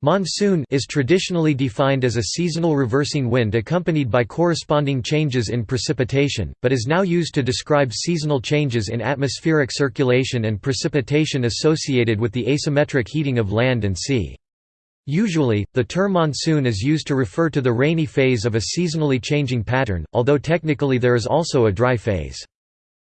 Monsoon is traditionally defined as a seasonal reversing wind accompanied by corresponding changes in precipitation, but is now used to describe seasonal changes in atmospheric circulation and precipitation associated with the asymmetric heating of land and sea. Usually, the term monsoon is used to refer to the rainy phase of a seasonally changing pattern, although technically there is also a dry phase.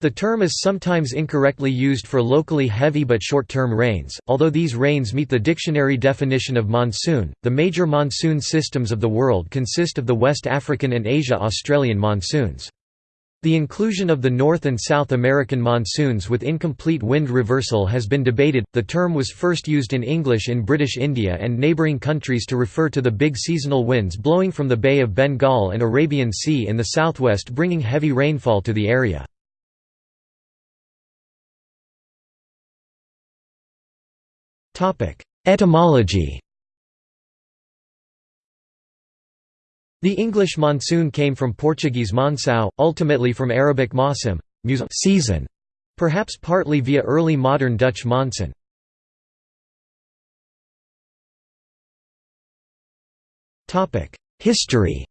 The term is sometimes incorrectly used for locally heavy but short-term rains, although these rains meet the dictionary definition of monsoon. The major monsoon systems of the world consist of the West African and Asia-Australian monsoons. The inclusion of the North and South American monsoons with incomplete wind reversal has been debated. The term was first used in English in British India and neighbouring countries to refer to the big seasonal winds blowing from the Bay of Bengal and Arabian Sea in the southwest bringing heavy rainfall to the area. Etymology. The English monsoon came from Portuguese monsão, ultimately from Arabic mausim season, perhaps partly via early modern Dutch monson. History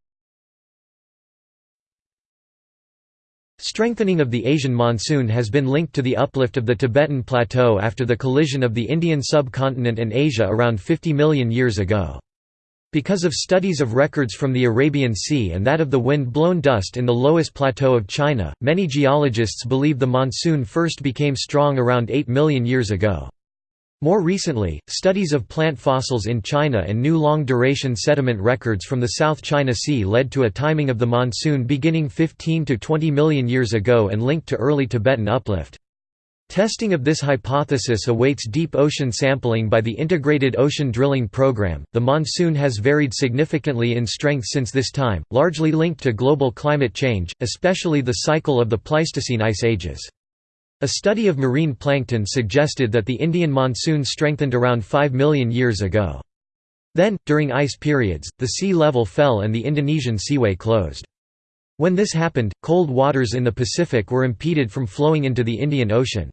Strengthening of the Asian monsoon has been linked to the uplift of the Tibetan Plateau after the collision of the Indian subcontinent and Asia around 50 million years ago. Because of studies of records from the Arabian Sea and that of the wind-blown dust in the Loess Plateau of China, many geologists believe the monsoon first became strong around 8 million years ago. More recently, studies of plant fossils in China and new long-duration sediment records from the South China Sea led to a timing of the monsoon beginning 15 to 20 million years ago and linked to early Tibetan uplift. Testing of this hypothesis awaits deep ocean sampling by the Integrated Ocean Drilling Program. The monsoon has varied significantly in strength since this time, largely linked to global climate change, especially the cycle of the Pleistocene ice ages. A study of marine plankton suggested that the Indian monsoon strengthened around 5 million years ago. Then, during ice periods, the sea level fell and the Indonesian seaway closed. When this happened, cold waters in the Pacific were impeded from flowing into the Indian Ocean.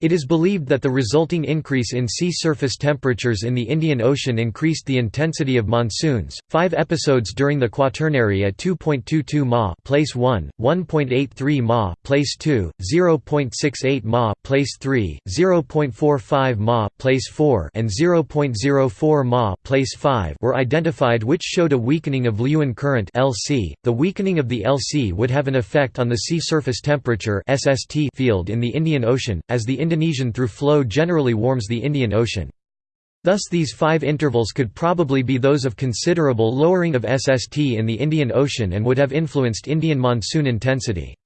It is believed that the resulting increase in sea surface temperatures in the Indian Ocean increased the intensity of monsoons. Five episodes during the Quaternary at 2.22 ma, place 1, 1.83 ma, place 2, 0.68 ma, place 3, 0.45 ma, place 4, and 0.04 ma, place 5 were identified, which showed a weakening of Leeuwin current (LC). The weakening of the LC would have an effect on the sea surface temperature (SST) field in the Indian Ocean, as the Indonesian through flow generally warms the Indian Ocean. Thus these five intervals could probably be those of considerable lowering of SST in the Indian Ocean and would have influenced Indian monsoon intensity.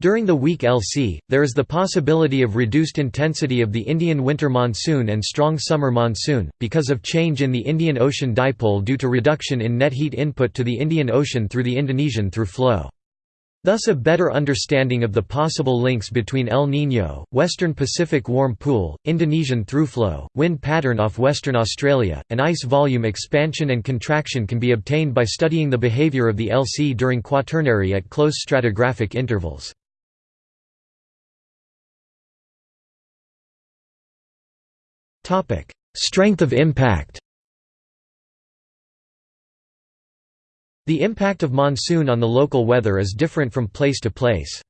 During the weak LC, there is the possibility of reduced intensity of the Indian winter monsoon and strong summer monsoon, because of change in the Indian Ocean dipole due to reduction in net heat input to the Indian Ocean through the Indonesian through flow. Thus a better understanding of the possible links between El Niño, Western Pacific warm pool, Indonesian throughflow, wind pattern off Western Australia, and ice volume expansion and contraction can be obtained by studying the behavior of the LC during Quaternary at close stratigraphic intervals. Strength of impact The impact of monsoon on the local weather is different from place to place.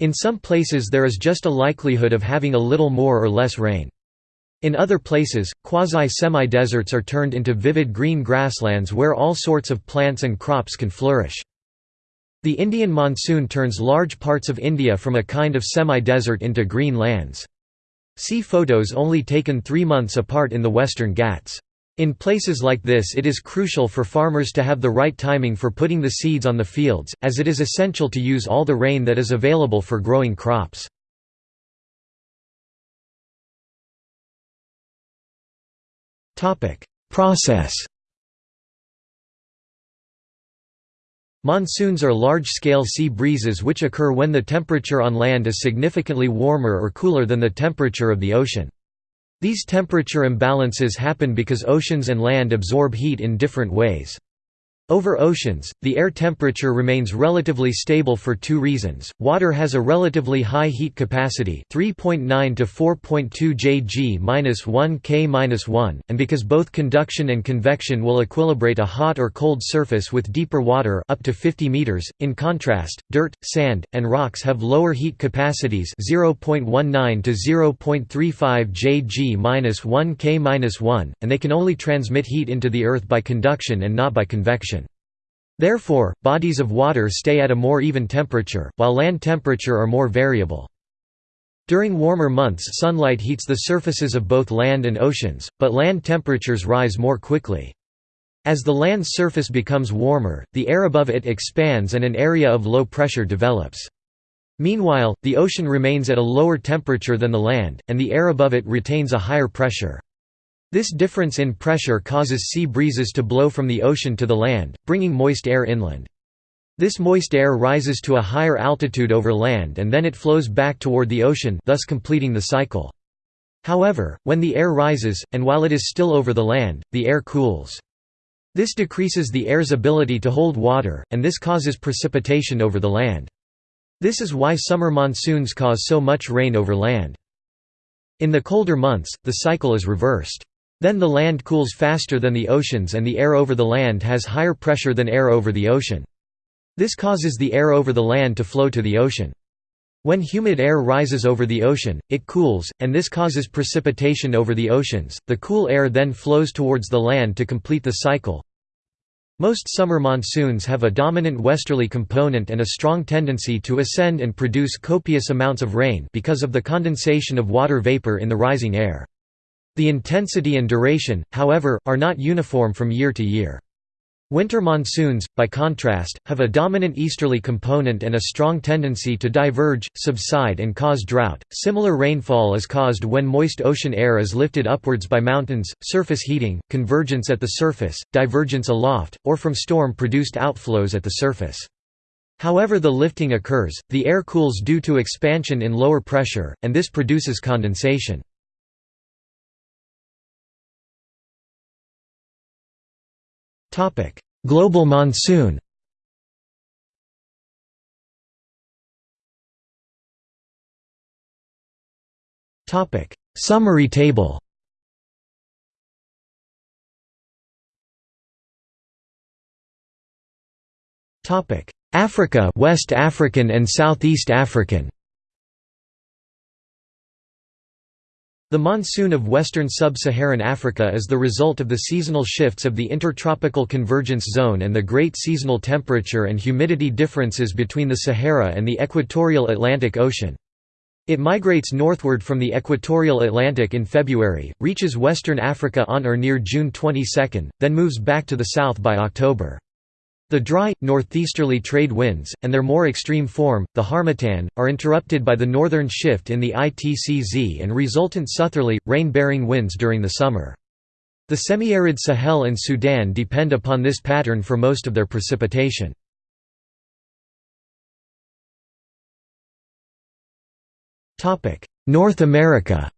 In some places there is just a likelihood of having a little more or less rain. In other places, quasi-semi-deserts are turned into vivid green grasslands where all sorts of plants and crops can flourish. The Indian monsoon turns large parts of India from a kind of semi-desert into green lands. See photos only taken three months apart in the Western Ghats. In places like this it is crucial for farmers to have the right timing for putting the seeds on the fields, as it is essential to use all the rain that is available for growing crops. Process Monsoons are large-scale sea breezes which occur when the temperature on land is significantly warmer or cooler than the temperature of the ocean. These temperature imbalances happen because oceans and land absorb heat in different ways. Over oceans, the air temperature remains relatively stable for two reasons. Water has a relatively high heat capacity, 3.9 to 4.2 Jg-1 K-1, and because both conduction and convection will equilibrate a hot or cold surface with deeper water up to 50 meters. In contrast, dirt, sand, and rocks have lower heat capacities, 0.19 to 0.35 Jg-1 K-1, and they can only transmit heat into the earth by conduction and not by convection. Therefore, bodies of water stay at a more even temperature, while land temperature are more variable. During warmer months sunlight heats the surfaces of both land and oceans, but land temperatures rise more quickly. As the land's surface becomes warmer, the air above it expands and an area of low pressure develops. Meanwhile, the ocean remains at a lower temperature than the land, and the air above it retains a higher pressure. This difference in pressure causes sea breezes to blow from the ocean to the land, bringing moist air inland. This moist air rises to a higher altitude over land and then it flows back toward the ocean thus completing the cycle. However, when the air rises, and while it is still over the land, the air cools. This decreases the air's ability to hold water, and this causes precipitation over the land. This is why summer monsoons cause so much rain over land. In the colder months, the cycle is reversed. Then the land cools faster than the oceans and the air over the land has higher pressure than air over the ocean. This causes the air over the land to flow to the ocean. When humid air rises over the ocean, it cools, and this causes precipitation over the oceans. The cool air then flows towards the land to complete the cycle. Most summer monsoons have a dominant westerly component and a strong tendency to ascend and produce copious amounts of rain because of the condensation of water vapor in the rising air. The intensity and duration, however, are not uniform from year to year. Winter monsoons, by contrast, have a dominant easterly component and a strong tendency to diverge, subside and cause drought. Similar rainfall is caused when moist ocean air is lifted upwards by mountains, surface heating, convergence at the surface, divergence aloft, or from storm-produced outflows at the surface. However the lifting occurs, the air cools due to expansion in lower pressure, and this produces condensation. Global monsoon. Topic: Summary table. Topic: Africa West African and Southeast African The monsoon of western sub-Saharan Africa is the result of the seasonal shifts of the intertropical convergence zone and the great seasonal temperature and humidity differences between the Sahara and the equatorial Atlantic Ocean. It migrates northward from the equatorial Atlantic in February, reaches western Africa on or near June 22, then moves back to the south by October. The dry, northeasterly trade winds, and their more extreme form, the harmattan, are interrupted by the northern shift in the ITCZ and resultant southerly, rain-bearing winds during the summer. The semi-arid Sahel and Sudan depend upon this pattern for most of their precipitation. North America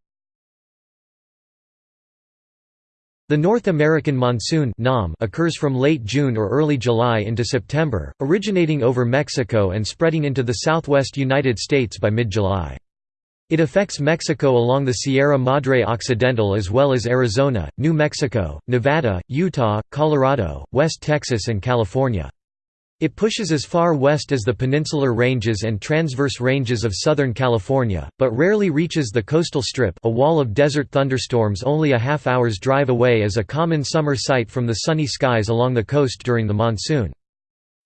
The North American monsoon occurs from late June or early July into September, originating over Mexico and spreading into the southwest United States by mid-July. It affects Mexico along the Sierra Madre Occidental as well as Arizona, New Mexico, Nevada, Utah, Colorado, West Texas and California. It pushes as far west as the Peninsular Ranges and transverse ranges of Southern California, but rarely reaches the coastal strip a wall of desert thunderstorms only a half hour's drive away is a common summer sight from the sunny skies along the coast during the monsoon.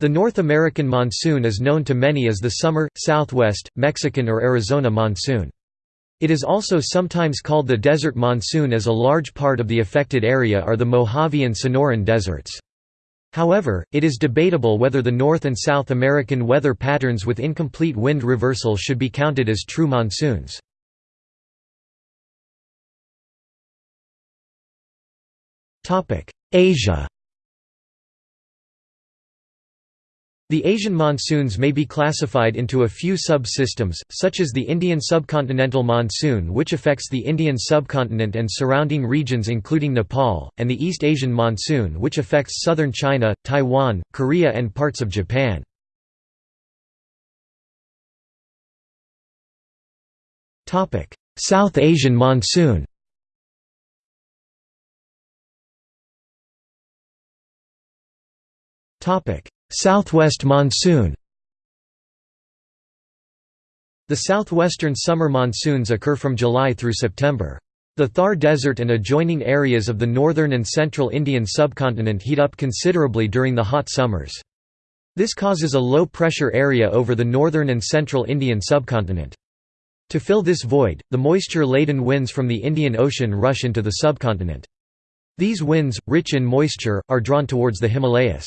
The North American monsoon is known to many as the summer, southwest, Mexican or Arizona monsoon. It is also sometimes called the desert monsoon as a large part of the affected area are the Mojave and Sonoran deserts. However, it is debatable whether the North and South American weather patterns with incomplete wind reversal should be counted as true monsoons. Asia The Asian monsoons may be classified into a few subsystems, such as the Indian subcontinental monsoon which affects the Indian subcontinent and surrounding regions including Nepal, and the East Asian monsoon which affects southern China, Taiwan, Korea and parts of Japan. South Asian monsoon Southwest monsoon The southwestern summer monsoons occur from July through September. The Thar Desert and adjoining areas of the northern and central Indian subcontinent heat up considerably during the hot summers. This causes a low-pressure area over the northern and central Indian subcontinent. To fill this void, the moisture-laden winds from the Indian Ocean rush into the subcontinent. These winds, rich in moisture, are drawn towards the Himalayas.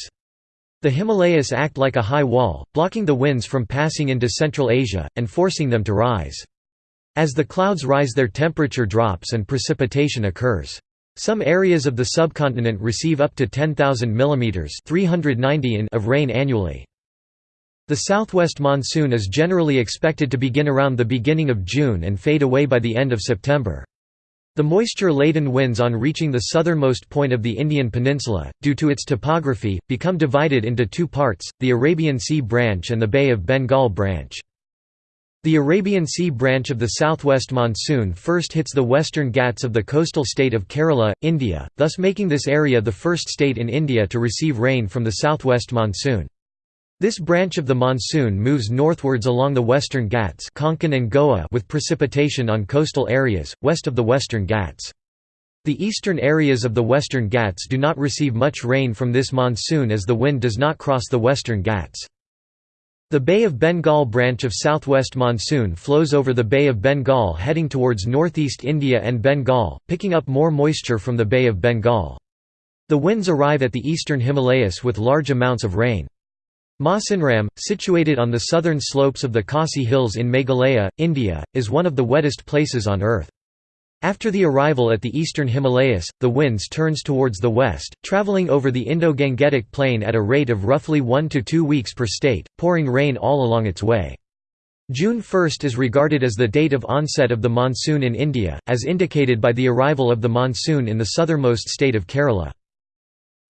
The Himalayas act like a high wall, blocking the winds from passing into Central Asia, and forcing them to rise. As the clouds rise their temperature drops and precipitation occurs. Some areas of the subcontinent receive up to 10,000 mm 390 in of rain annually. The southwest monsoon is generally expected to begin around the beginning of June and fade away by the end of September. The moisture-laden winds on reaching the southernmost point of the Indian peninsula, due to its topography, become divided into two parts, the Arabian Sea branch and the Bay of Bengal branch. The Arabian Sea branch of the southwest monsoon first hits the western Ghats of the coastal state of Kerala, India, thus making this area the first state in India to receive rain from the southwest monsoon. This branch of the monsoon moves northwards along the western Ghats Konkan and Goa with precipitation on coastal areas, west of the western Ghats. The eastern areas of the western Ghats do not receive much rain from this monsoon as the wind does not cross the western Ghats. The Bay of Bengal branch of southwest monsoon flows over the Bay of Bengal heading towards northeast India and Bengal, picking up more moisture from the Bay of Bengal. The winds arrive at the eastern Himalayas with large amounts of rain. Mawsynram, situated on the southern slopes of the Khasi Hills in Meghalaya, India, is one of the wettest places on Earth. After the arrival at the eastern Himalayas, the winds turns towards the west, travelling over the Indo-Gangetic Plain at a rate of roughly 1 to 2 weeks per state, pouring rain all along its way. June 1 is regarded as the date of onset of the monsoon in India, as indicated by the arrival of the monsoon in the southernmost state of Kerala.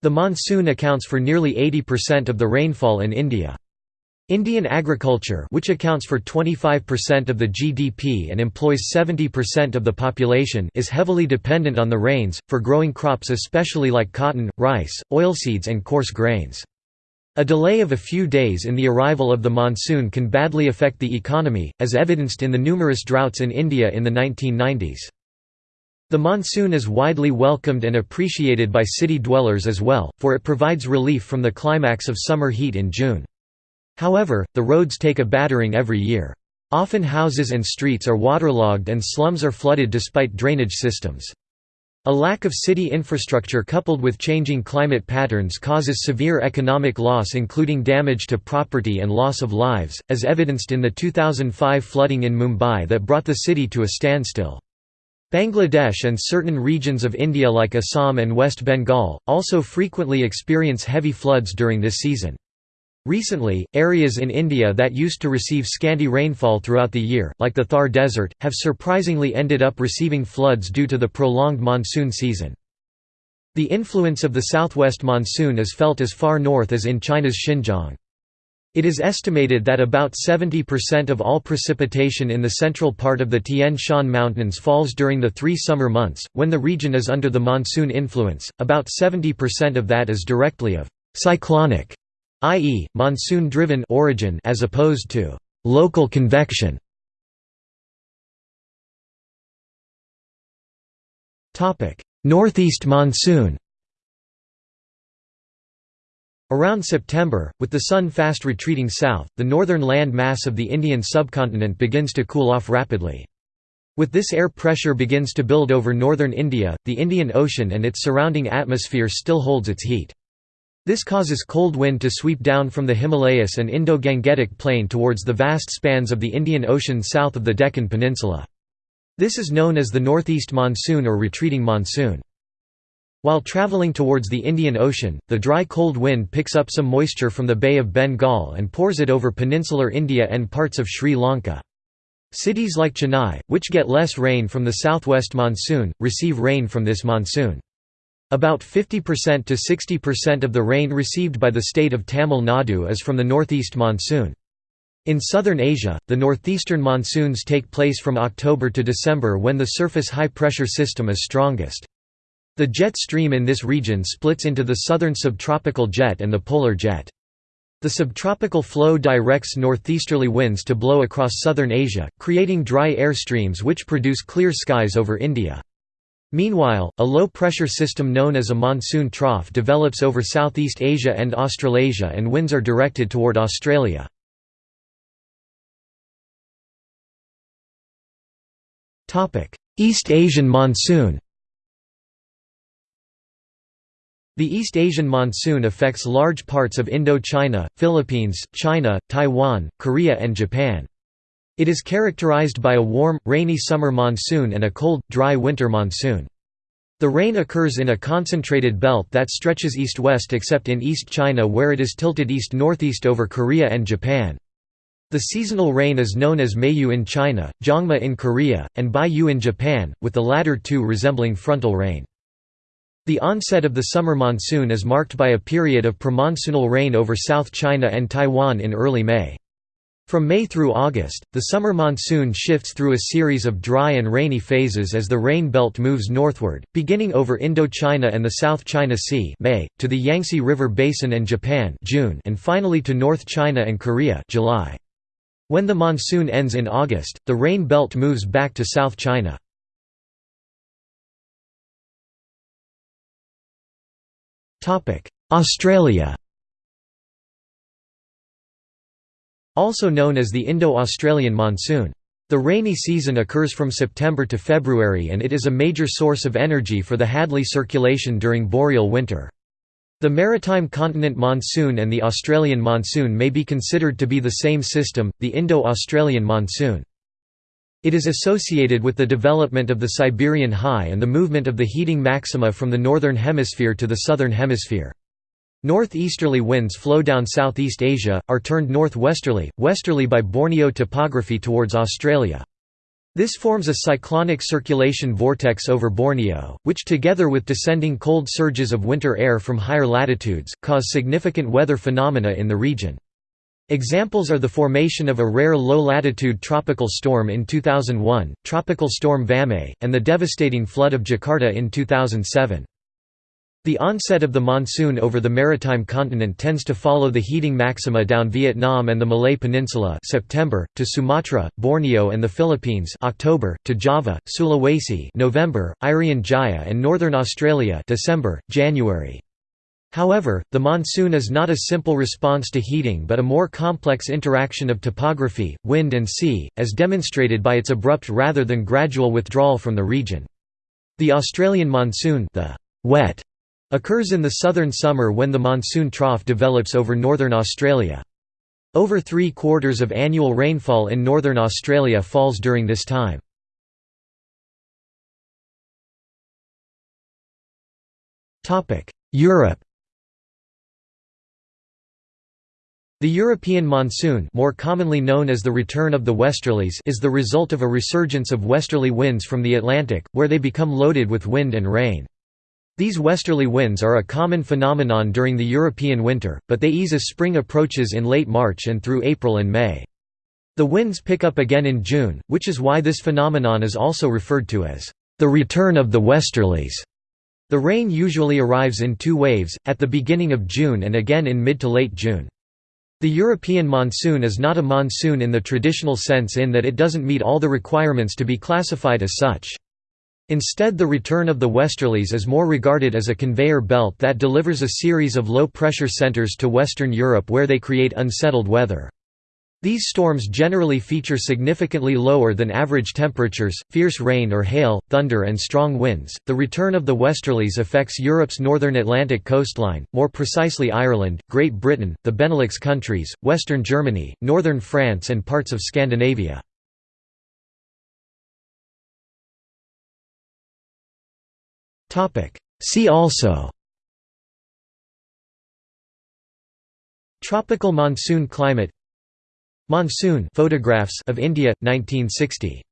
The monsoon accounts for nearly 80% of the rainfall in India. Indian agriculture which accounts for 25% of the GDP and employs 70% of the population is heavily dependent on the rains, for growing crops especially like cotton, rice, oilseeds and coarse grains. A delay of a few days in the arrival of the monsoon can badly affect the economy, as evidenced in the numerous droughts in India in the 1990s. The monsoon is widely welcomed and appreciated by city dwellers as well, for it provides relief from the climax of summer heat in June. However, the roads take a battering every year. Often houses and streets are waterlogged and slums are flooded despite drainage systems. A lack of city infrastructure coupled with changing climate patterns causes severe economic loss including damage to property and loss of lives, as evidenced in the 2005 flooding in Mumbai that brought the city to a standstill. Bangladesh and certain regions of India like Assam and West Bengal, also frequently experience heavy floods during this season. Recently, areas in India that used to receive scanty rainfall throughout the year, like the Thar Desert, have surprisingly ended up receiving floods due to the prolonged monsoon season. The influence of the southwest monsoon is felt as far north as in China's Xinjiang. It is estimated that about 70% of all precipitation in the central part of the Tian Shan Mountains falls during the three summer months, when the region is under the monsoon influence, about 70% of that is directly of «cyclonic», i.e., monsoon-driven origin as opposed to «local convection». Northeast monsoon Around September, with the sun fast retreating south, the northern land mass of the Indian subcontinent begins to cool off rapidly. With this air pressure begins to build over northern India, the Indian Ocean and its surrounding atmosphere still holds its heat. This causes cold wind to sweep down from the Himalayas and Indo-Gangetic Plain towards the vast spans of the Indian Ocean south of the Deccan Peninsula. This is known as the northeast monsoon or retreating monsoon. While traveling towards the Indian Ocean, the dry cold wind picks up some moisture from the Bay of Bengal and pours it over peninsular India and parts of Sri Lanka. Cities like Chennai, which get less rain from the southwest monsoon, receive rain from this monsoon. About 50% to 60% of the rain received by the state of Tamil Nadu is from the northeast monsoon. In southern Asia, the northeastern monsoons take place from October to December when the surface high-pressure system is strongest. The jet stream in this region splits into the southern subtropical jet and the polar jet. The subtropical flow directs northeasterly winds to blow across southern Asia, creating dry air streams which produce clear skies over India. Meanwhile, a low-pressure system known as a monsoon trough develops over Southeast Asia and Australasia and winds are directed toward Australia. East Asian monsoon The East Asian monsoon affects large parts of Indochina, Philippines, China, Taiwan, Korea and Japan. It is characterized by a warm, rainy summer monsoon and a cold, dry winter monsoon. The rain occurs in a concentrated belt that stretches east-west except in East China where it is tilted east-northeast over Korea and Japan. The seasonal rain is known as Meiyu in China, Jangma in Korea, and Baiyu in Japan, with the latter two resembling frontal rain. The onset of the summer monsoon is marked by a period of premonsoonal rain over South China and Taiwan in early May. From May through August, the summer monsoon shifts through a series of dry and rainy phases as the rain belt moves northward, beginning over Indochina and the South China Sea May, to the Yangtze River Basin and Japan June, and finally to North China and Korea July. When the monsoon ends in August, the rain belt moves back to South China. Australia Also known as the Indo-Australian monsoon. The rainy season occurs from September to February and it is a major source of energy for the Hadley circulation during boreal winter. The maritime continent monsoon and the Australian monsoon may be considered to be the same system, the Indo-Australian monsoon. It is associated with the development of the Siberian high and the movement of the heating maxima from the northern hemisphere to the southern hemisphere. Northeasterly winds flow down Southeast Asia, are turned northwesterly, westerly by Borneo topography towards Australia. This forms a cyclonic circulation vortex over Borneo, which together with descending cold surges of winter air from higher latitudes, cause significant weather phenomena in the region. Examples are the formation of a rare low-latitude tropical storm in 2001, Tropical Storm Vamei, and the devastating flood of Jakarta in 2007. The onset of the monsoon over the maritime continent tends to follow the heating maxima down Vietnam and the Malay Peninsula September, to Sumatra, Borneo and the Philippines October, to Java, Sulawesi November, Irian Jaya and northern Australia December, January. However, the monsoon is not a simple response to heating but a more complex interaction of topography, wind and sea, as demonstrated by its abrupt rather than gradual withdrawal from the region. The Australian monsoon the wet Occurs in the southern summer when the monsoon trough develops over northern Australia. Over three-quarters of annual rainfall in northern Australia falls during this time. Europe The European monsoon more commonly known as the return of the westerlies is the result of a resurgence of westerly winds from the Atlantic, where they become loaded with wind and rain. These westerly winds are a common phenomenon during the European winter, but they ease as spring approaches in late March and through April and May. The winds pick up again in June, which is why this phenomenon is also referred to as the return of the westerlies. The rain usually arrives in two waves, at the beginning of June and again in mid to late June. The European monsoon is not a monsoon in the traditional sense in that it doesn't meet all the requirements to be classified as such. Instead the return of the westerlies is more regarded as a conveyor belt that delivers a series of low-pressure centers to Western Europe where they create unsettled weather. These storms generally feature significantly lower than average temperatures, fierce rain or hail, thunder and strong winds. The return of the westerlies affects Europe's northern Atlantic coastline, more precisely Ireland, Great Britain, the Benelux countries, western Germany, northern France and parts of Scandinavia. See also Tropical monsoon climate Monsoon photographs of India 1960